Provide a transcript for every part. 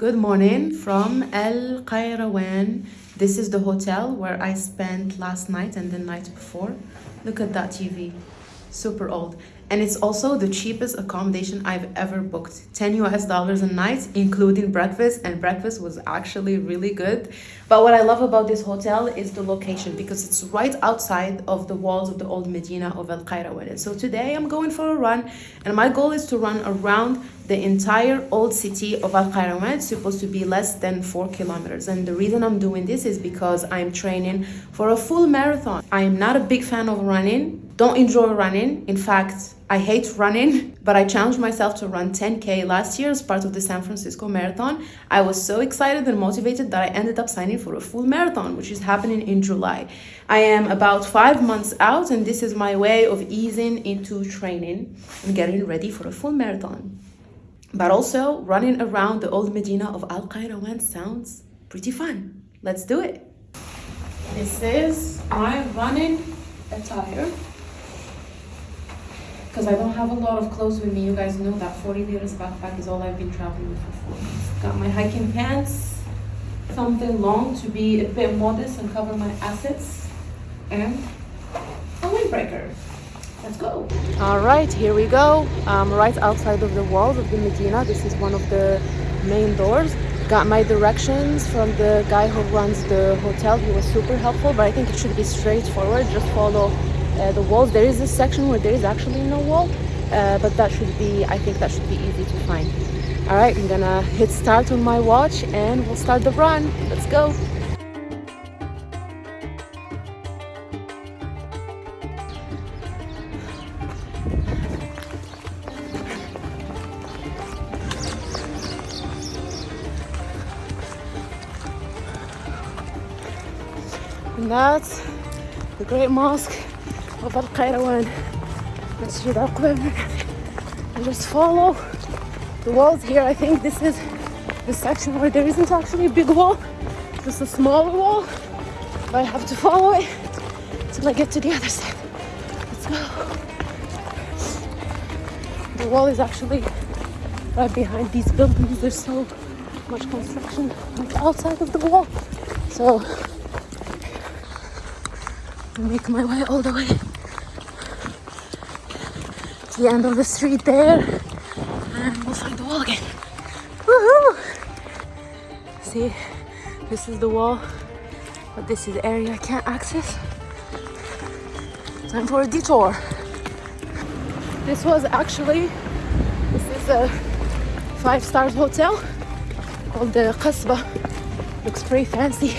Good morning from El Qayrawan. This is the hotel where I spent last night and the night before. Look at that TV, super old. And it's also the cheapest accommodation I've ever booked. 10 US dollars a night, including breakfast, and breakfast was actually really good. But what I love about this hotel is the location because it's right outside of the walls of the old Medina of El Qayrawan. So today I'm going for a run, and my goal is to run around the entire old city of Al Qayrawan is supposed to be less than four kilometers. And the reason I'm doing this is because I'm training for a full marathon. I am not a big fan of running, don't enjoy running. In fact, I hate running, but I challenged myself to run 10K last year as part of the San Francisco Marathon. I was so excited and motivated that I ended up signing for a full marathon, which is happening in July. I am about five months out, and this is my way of easing into training and getting ready for a full marathon. But also, running around the old Medina of Al Qayrawan sounds pretty fun. Let's do it. This is my running attire. Because I don't have a lot of clothes with me. You guys know that 40 liters backpack is all I've been traveling with for four months. Got my hiking pants, something long to be a bit modest and cover my assets, and a windbreaker. Let's go. All right, here we go. Um, right outside of the walls of the Medina. This is one of the main doors. Got my directions from the guy who runs the hotel. He was super helpful, but I think it should be straightforward. Just follow uh, the walls. There is a section where there is actually no wall, uh, but that should be, I think that should be easy to find. All right, I'm gonna hit start on my watch and we'll start the run. Let's go. And that's the great mosque Al Qayrawan, Masjid Al And just follow the walls here. I think this is the section where there isn't actually a big wall, just a smaller wall. But I have to follow it till I get to the other side. Let's go. The wall is actually right behind these buildings. There's so much construction outside of the wall. So I make my way all the way the end of the street there and we'll find the wall again. Woohoo! See, this is the wall, but this is the area I can't access. Time for a detour. This was actually, this is a five stars hotel called the Qasba. Looks pretty fancy.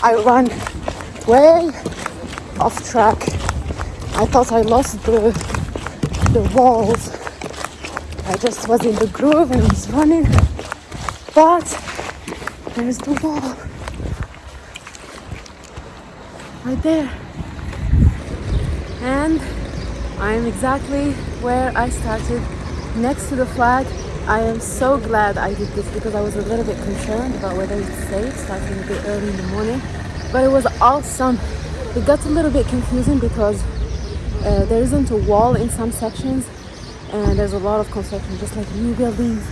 I ran way off track. I thought I lost the the walls. I just was in the groove and was running, but there's the wall right there, and I'm exactly where I started, next to the flag I am so glad I did this because I was a little bit concerned about whether it's safe starting a bit early in the morning. But it was awesome. It got a little bit confusing because uh, there isn't a wall in some sections and there's a lot of construction just like new buildings.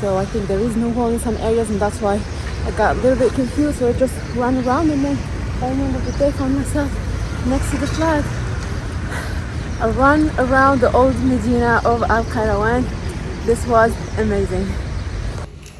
So I think there is no wall in some areas and that's why I got a little bit confused. So I just ran around and then end of the day found myself next to the flag a run around the old Medina of Al Qayrawan this was amazing.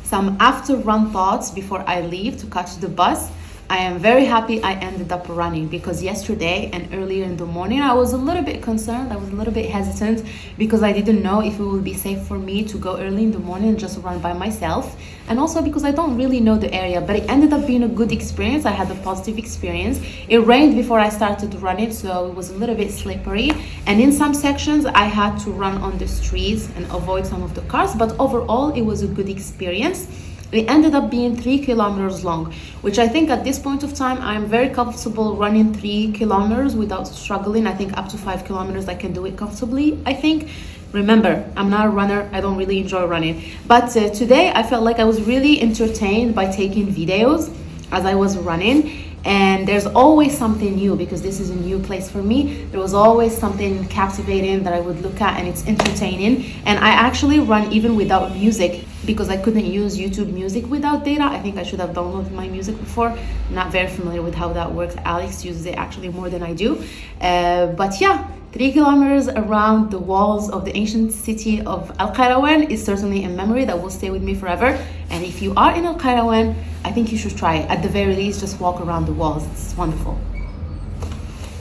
Some after run thoughts before I leave to catch the bus. I am very happy I ended up running because yesterday and earlier in the morning I was a little bit concerned. I was a little bit hesitant because I didn't know if it would be safe for me to go early in the morning and just run by myself. And also because I don't really know the area, but it ended up being a good experience. I had a positive experience. It rained before I started running, so it was a little bit slippery. And in some sections, I had to run on the streets and avoid some of the cars, but overall, it was a good experience. It ended up being three kilometers long, which I think at this point of time, I'm very comfortable running three kilometers without struggling. I think up to five kilometers, I can do it comfortably, I think. Remember, I'm not a runner. I don't really enjoy running. But uh, today, I felt like I was really entertained by taking videos as I was running and there's always something new because this is a new place for me. There was always something captivating that i would look at and it's entertaining. And i actually run even without music because i couldn't use youtube music without data. I think i should have downloaded my music before. Not very familiar with how that works. Alex uses it actually more than i do. Uh, but yeah Three kilometers around the walls of the ancient city of Al Qayrawan is certainly a memory that will stay with me forever. And if you are in Al Qayrawan, I think you should try it. At the very least, just walk around the walls. It's wonderful.